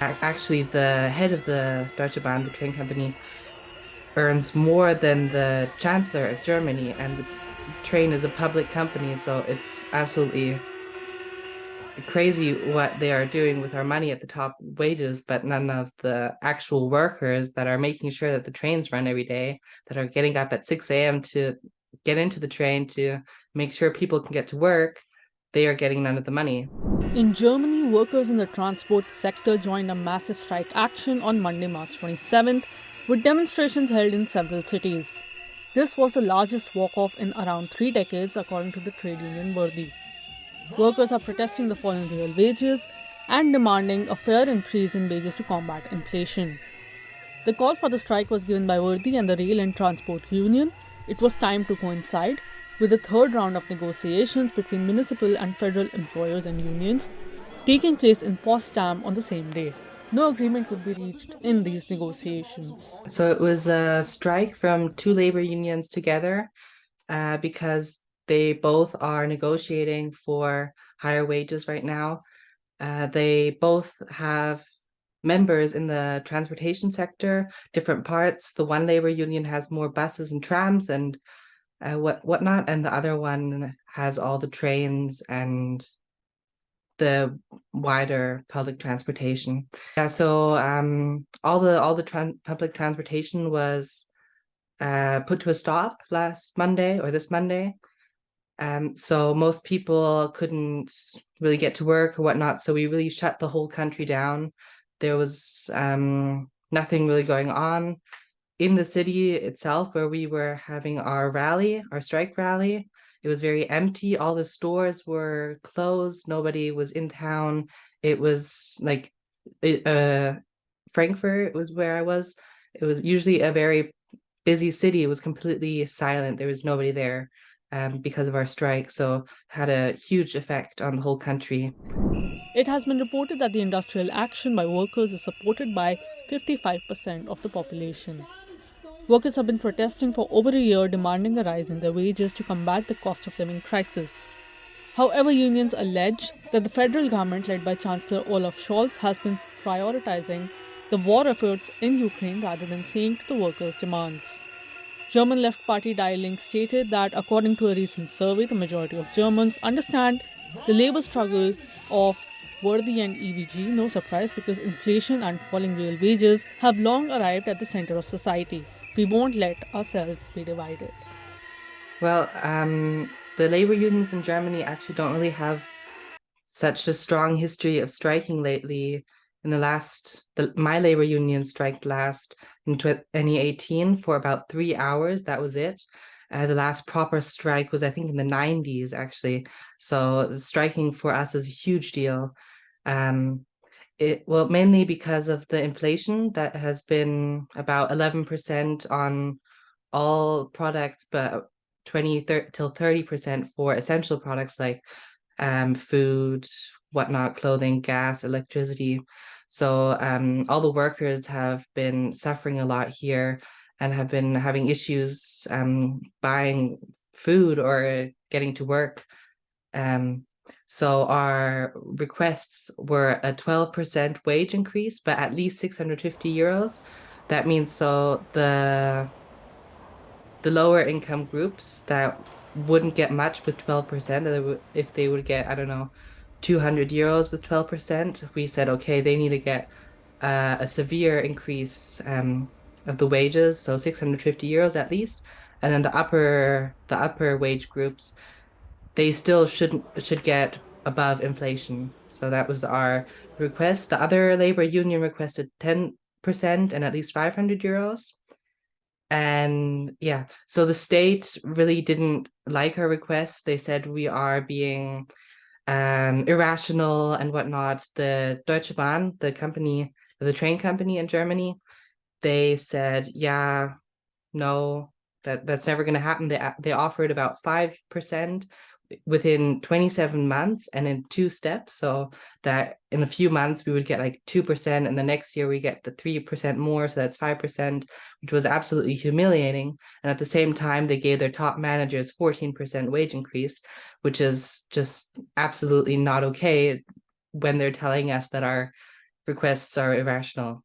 Actually, the head of the Deutsche Bahn, the train company, earns more than the chancellor of Germany, and the train is a public company, so it's absolutely crazy what they are doing with our money at the top wages, but none of the actual workers that are making sure that the trains run every day, that are getting up at 6 a.m. to get into the train to make sure people can get to work, they are getting none of the money. In Germany, workers in the transport sector joined a massive strike action on Monday, March 27th, with demonstrations held in several cities. This was the largest walk-off in around three decades, according to the trade union Verdi. Workers are protesting the falling real wages and demanding a fair increase in wages to combat inflation. The call for the strike was given by Verdi and the Rail and Transport Union. It was timed to coincide with the third round of negotiations between municipal and federal employers and unions taking place in Potsdam on the same day. No agreement could be reached in these negotiations. So it was a strike from two labor unions together uh, because they both are negotiating for higher wages right now. Uh, they both have members in the transportation sector, different parts. The one labor union has more buses and trams and uh, what whatnot, and the other one has all the trains and the wider public transportation. Yeah, so um, all the all the tran public transportation was uh, put to a stop last Monday or this Monday. Um, so most people couldn't really get to work or whatnot. So we really shut the whole country down. There was um, nothing really going on in the city itself where we were having our rally, our strike rally. It was very empty. All the stores were closed. Nobody was in town. It was like uh, Frankfurt was where I was. It was usually a very busy city. It was completely silent. There was nobody there um, because of our strike, so had a huge effect on the whole country. It has been reported that the industrial action by workers is supported by 55% of the population. Workers have been protesting for over a year demanding a rise in their wages to combat the cost of living crisis. However, unions allege that the federal government led by Chancellor Olaf Scholz has been prioritizing the war efforts in Ukraine rather than seeing to the workers' demands. German left party Die Linke stated that according to a recent survey, the majority of Germans understand the labor struggle of Verdi and EVG, no surprise because inflation and falling real wages have long arrived at the center of society. We won't let ourselves be divided. Well, um, the labor unions in Germany actually don't really have such a strong history of striking lately in the last, the, my labor union striked last in 2018 for about three hours. That was it. Uh, the last proper strike was, I think, in the 90s, actually. So striking for us is a huge deal. Um, it well, mainly because of the inflation that has been about 11% on all products, but 20 30, till 30% for essential products like um, food, whatnot, clothing, gas, electricity. So um, all the workers have been suffering a lot here and have been having issues um, buying food or getting to work. Um, so our requests were a 12% wage increase, but at least 650 euros. That means so the the lower income groups that wouldn't get much with 12%, if they would get, I don't know, 200 euros with 12%, we said, okay, they need to get uh, a severe increase um, of the wages, so 650 euros at least. And then the upper the upper wage groups, they still shouldn't should get above inflation. So that was our request. The other labor union requested 10% and at least 500 euros. And yeah, so the state really didn't like our request. They said we are being um, irrational and whatnot. The Deutsche Bahn, the company, the train company in Germany, they said, yeah, no, that that's never going to happen. They they offered about five percent within 27 months and in two steps so that in a few months we would get like 2% and the next year we get the 3% more so that's 5% which was absolutely humiliating and at the same time they gave their top managers 14% wage increase which is just absolutely not okay when they're telling us that our requests are irrational.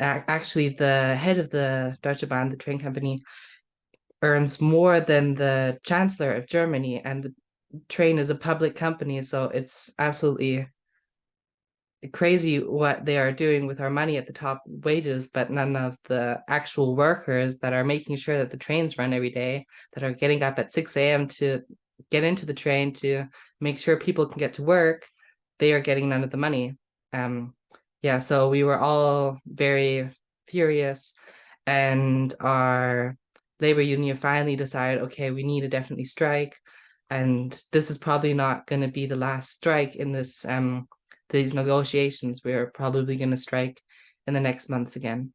Actually, the head of the Deutsche Bahn, the train company, earns more than the chancellor of Germany, and the train is a public company, so it's absolutely crazy what they are doing with our money at the top wages, but none of the actual workers that are making sure that the trains run every day, that are getting up at 6 a.m. to get into the train to make sure people can get to work, they are getting none of the money. Um, yeah, so we were all very furious, and our labor union finally decided, okay, we need to definitely strike, and this is probably not going to be the last strike in this um these negotiations. We're probably going to strike in the next months again.